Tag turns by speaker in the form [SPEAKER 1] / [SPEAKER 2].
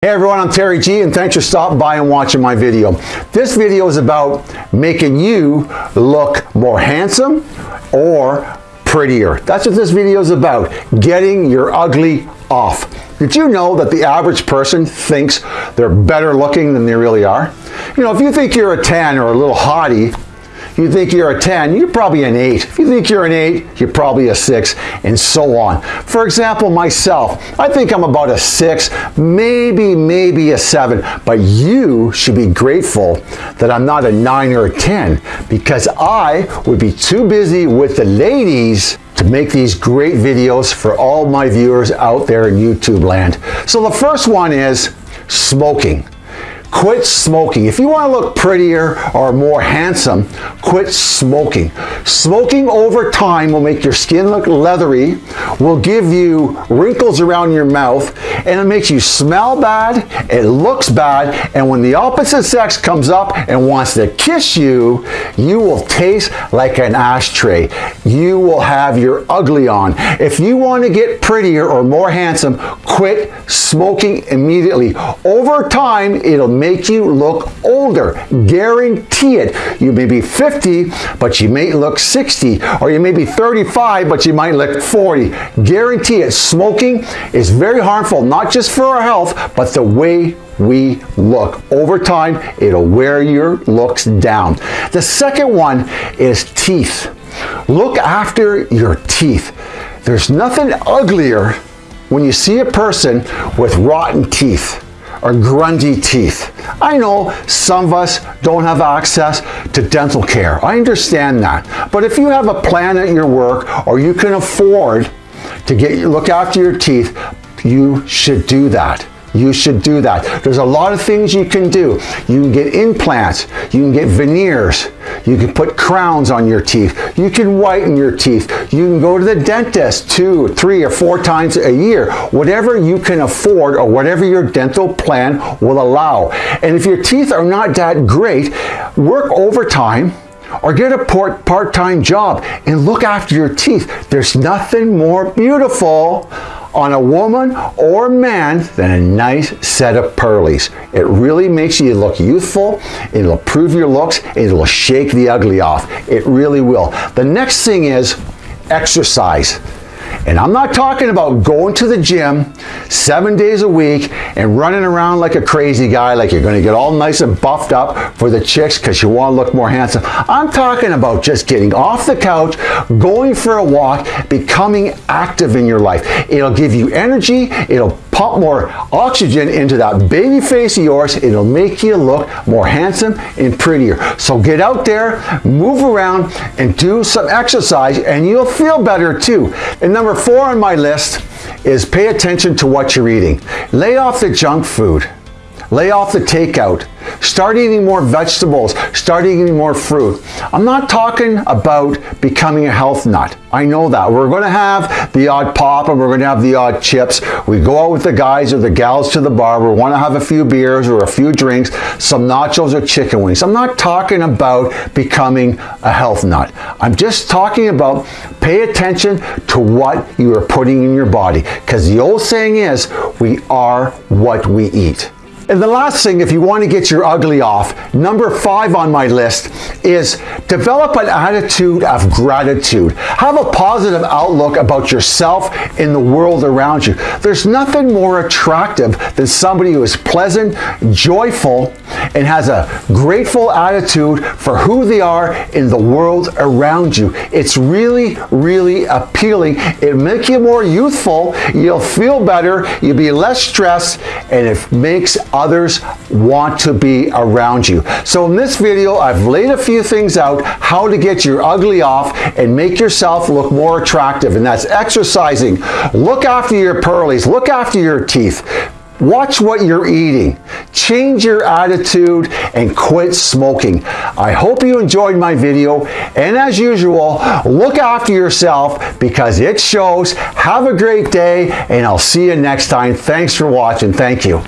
[SPEAKER 1] Hey everyone, I'm Terry G and thanks for stopping by and watching my video. This video is about making you look more handsome or prettier. That's what this video is about, getting your ugly off. Did you know that the average person thinks they're better looking than they really are? You know, if you think you're a 10 or a little hottie, you think you're a 10, you're probably an 8. If you think you're an 8, you're probably a 6, and so on. For example, myself, I think I'm about a 6, maybe, maybe a 7, but you should be grateful that I'm not a 9 or a 10, because I would be too busy with the ladies to make these great videos for all my viewers out there in YouTube land. So the first one is smoking. Quit smoking. If you want to look prettier or more handsome, quit smoking. Smoking over time will make your skin look leathery, will give you wrinkles around your mouth, and it makes you smell bad, it looks bad, and when the opposite sex comes up and wants to kiss you, you will taste like an ashtray. You will have your ugly on. If you want to get prettier or more handsome, quit smoking immediately. Over time, it'll make you look older. Guarantee it. You may be 50, but you may look 60, or you may be 35, but you might look 40. Guarantee it. Smoking is very harmful, not just for our health, but the way we look. Over time, it'll wear your looks down. The second one is teeth. Look after your teeth. There's nothing uglier when you see a person with rotten teeth or grungy teeth. I know some of us don't have access to dental care. I understand that. But if you have a plan at your work or you can afford to get look after your teeth, you should do that you should do that. There's a lot of things you can do. You can get implants, you can get veneers, you can put crowns on your teeth, you can whiten your teeth, you can go to the dentist two, three, or four times a year, whatever you can afford or whatever your dental plan will allow. And if your teeth are not that great, work overtime or get a part-time job and look after your teeth. There's nothing more beautiful on a woman or man than a nice set of pearlies. It really makes you look youthful, it'll improve your looks, it'll shake the ugly off. It really will. The next thing is exercise. And I'm not talking about going to the gym seven days a week and running around like a crazy guy, like you're gonna get all nice and buffed up for the chicks because you wanna look more handsome. I'm talking about just getting off the couch, going for a walk, becoming active in your life. It'll give you energy, it'll pump more oxygen into that baby face of yours. It'll make you look more handsome and prettier. So get out there, move around, and do some exercise, and you'll feel better too. And number four on my list is pay attention to what you're eating. Lay off the junk food. Lay off the takeout. Start eating more vegetables. Start eating more fruit. I'm not talking about becoming a health nut. I know that. We're going to have the odd pop and we're going to have the odd chips. We go out with the guys or the gals to the bar. We want to have a few beers or a few drinks, some nachos or chicken wings. I'm not talking about becoming a health nut. I'm just talking about pay attention to what you are putting in your body. Because the old saying is, we are what we eat. And the last thing, if you want to get your ugly off, number five on my list is develop an attitude of gratitude. Have a positive outlook about yourself and the world around you. There's nothing more attractive than somebody who is pleasant, joyful, and has a grateful attitude for who they are in the world around you. It's really, really appealing. It makes you more youthful. You'll feel better. You'll be less stressed, and it makes others want to be around you. So in this video, I've laid a few things out how to get your ugly off and make yourself look more attractive. And that's exercising. Look after your pearlies. Look after your teeth. Watch what you're eating. Change your attitude and quit smoking. I hope you enjoyed my video. And as usual, look after yourself because it shows. Have a great day and I'll see you next time. Thanks for watching. Thank you.